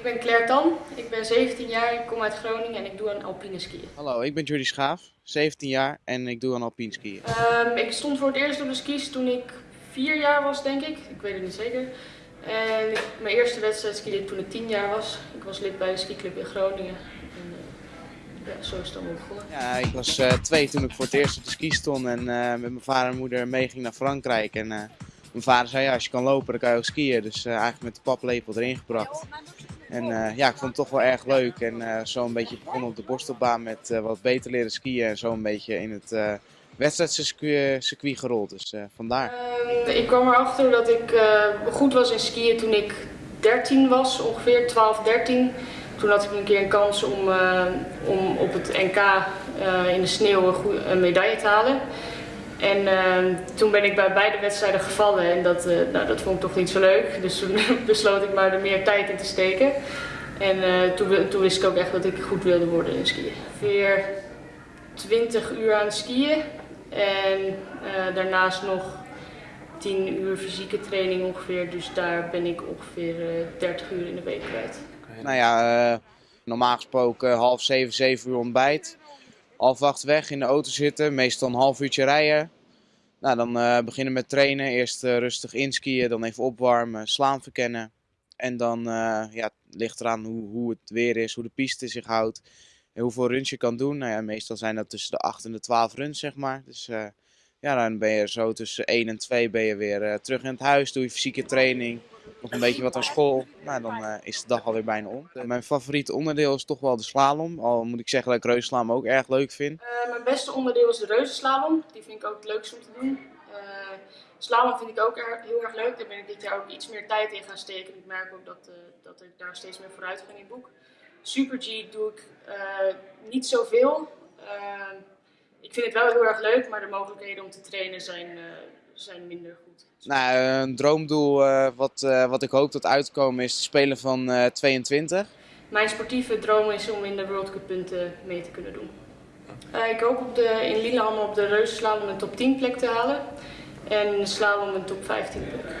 Ik ben Claire Tan, ik ben 17 jaar, ik kom uit Groningen en ik doe aan alpine skiën. Hallo, ik ben Jordi Schaaf, 17 jaar en ik doe aan alpine skiën. Um, ik stond voor het eerst op de skis toen ik 4 jaar was, denk ik. Ik weet het niet zeker. En mijn eerste wedstrijd skiede toen ik 10 jaar was. Ik was lid bij de skiclub in Groningen. En, uh, ja, zo is het allemaal begonnen. Ja, ik was uh, twee toen ik voor het eerst op de ski stond en uh, met mijn vader en moeder meeging naar Frankrijk. En, mijn vader zei, ja, als je kan lopen, dan kan je ook skiën. Dus eigenlijk met de paplepel erin gebracht. En uh, ja, ik vond het toch wel erg leuk. En uh, zo een beetje begonnen op de borstelbaan met uh, wat beter leren skiën. En zo een beetje in het wedstrijdcircuit gerold. Dus vandaar. Ik kwam erachter dat ik goed was in skiën toen ik 13 was, ongeveer 12, 13. Toen had ik een keer een kans om, om op het NK in de sneeuw een medaille te halen. En uh, toen ben ik bij beide wedstrijden gevallen en dat, uh, nou, dat vond ik toch niet zo leuk. Dus toen besloot ik maar er meer tijd in te steken. En uh, toen, toen, wist ik ook echt dat ik goed wilde worden in skiën. Weer 20 uur aan skiën en eh, daarnaast nog 10 uur fysieke training ongeveer. Dus daar ben ik ongeveer 30 uur in de week kwijt. Nou ja, normaal gesproken half zeven, zeven uur ontbijt half acht weg in de auto zitten, meestal een half uurtje rijden. Nou, dan uh, beginnen met trainen. Eerst uh, rustig inskiën, dan even opwarmen, slaan verkennen. En dan uh, ja, ligt eraan hoe, hoe het weer is, hoe de piste zich houdt. En hoeveel runs je kan doen. Nou ja, meestal zijn dat tussen de 8 en de 12 runs, zeg maar. Dus ja, dan ben je zo tussen 1 en 2 ben je weer terug in het huis. Doe je fysieke training nog een beetje wat aan school. Nou, dan uh, is de dag alweer bijna om. Mijn favoriete onderdeel is toch wel de slalom. Al moet ik zeggen dat ik reuzenslalom ook erg leuk vind. Uh, mijn beste onderdeel is de reuzenslalom. Die vind ik ook het leukste om te doen. Uh, slalom vind ik ook heel erg leuk. Daar ben ik dit jaar ook iets meer tijd in gaan steken. Ik merk ook dat, dat ik daar steeds meer vooruit ga in boek. Super G doe ik niet zoveel. ik vind het wel heel erg leuk, maar de mogelijkheden om te trainen zijn zijn minder goed. Nou, een droomdoel uh, wat, uh, wat ik hoop dat uitkomen is te spelen van uh, 22. Mijn sportieve droom is om in de World Cup punten mee te kunnen doen. ik hoop op de, in Lillehammer op de reuzenslalom een top 10 plek te halen en in de slalom een top 15 plek.